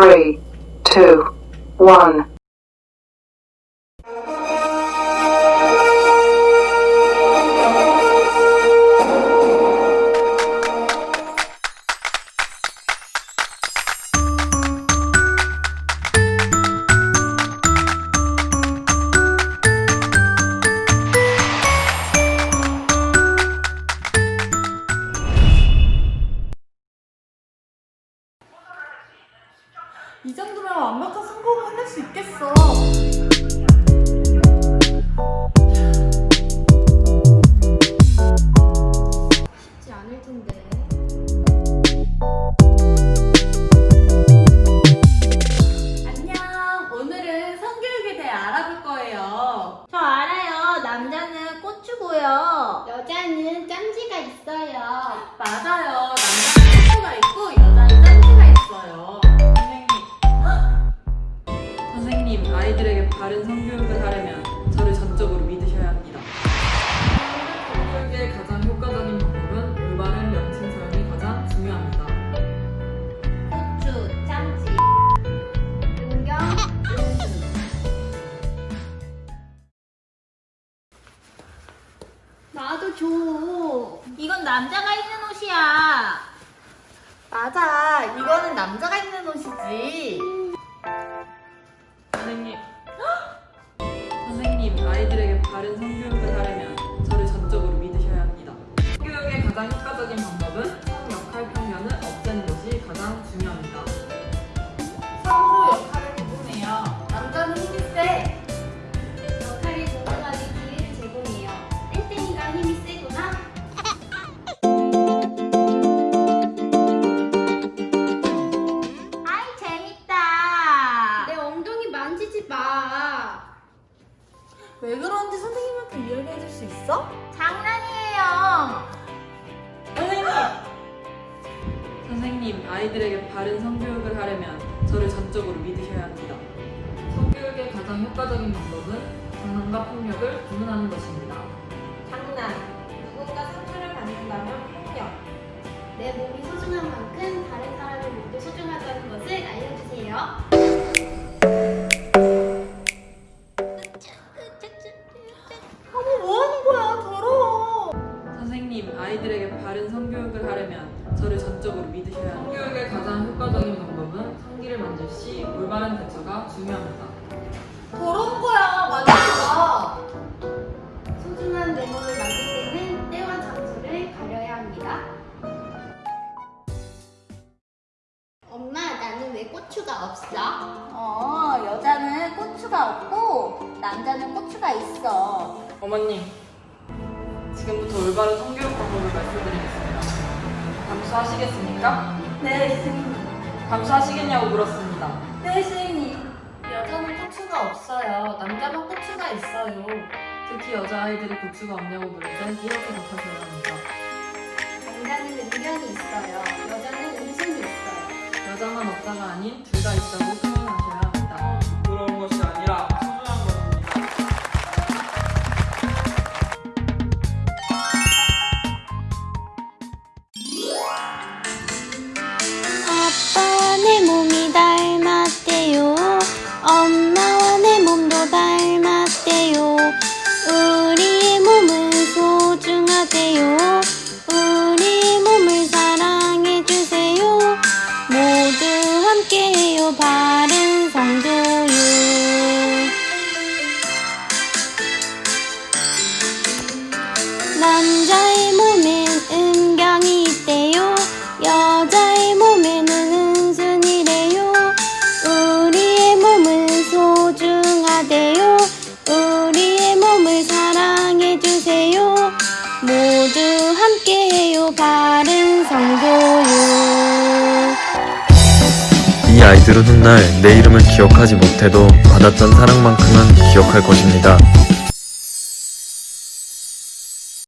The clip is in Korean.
three, two, one. 이 정도면 완벽한 성공을 해낼 수 있겠어. 쉽지 않을 텐데. 안녕. 오늘은 성교육에 대해 알아볼 거예요. 저 알아요. 남자는 고추고요. 여자는 짬지가 있어요. 맞아요. 남자가 입는 옷이야. 맞아. 이거는 남자가 입는 옷이지. 선생님. 선생님, 아이들에게 바른 성교육을 하려면 저를 전적으로 믿으셔야 합니다. 성교육의 가장 효과적인 방법은 왜 그런지 선생님한테 이야기해 줄 수 있어? 장난이에요. 선생님! 선생님, 아이들에게 바른 성교육을 하려면 저를 전적으로 믿으셔야 합니다. 성교육의 가장 효과적인 방법은 장난과 폭력을 구분하는 것입니다. 성교육을 하려면 저를 전적으로 믿으셔야 합니다. 성교육의 가장 효과적인 방법은 성기를 만질 시 올바른 대처가 중요합니다. 더러운 거야. 만지지 마. 소중한 내 몸을 만질 때는 때와 장소를 가려야 합니다. 엄마, 나는 왜 고추가 없어? 어, 여자는 고추가 없고 남자는 고추가 있어. 어머님, 지금부터 올바른 성교육 방법을 말씀드리겠습니다. 감수하시겠습니까? 네, 선생님. 감수하시겠냐고 물었습니다. 네, 선생님. 여자는 고추가 없어요. 남자만 고추가 있어요. 특히 여자아이들이 고추가 없냐고 물을 땐 이렇게 답하셔야 합니다. 남자는 은경이 있어요. 여자는 은순이 있어요. 여자만 없다가 아닌 둘 다 있다고 아빠와 이 아이들은 훗날 내 이름을 기억하지 못해도 받았던 사랑만큼은 기억할 것입니다.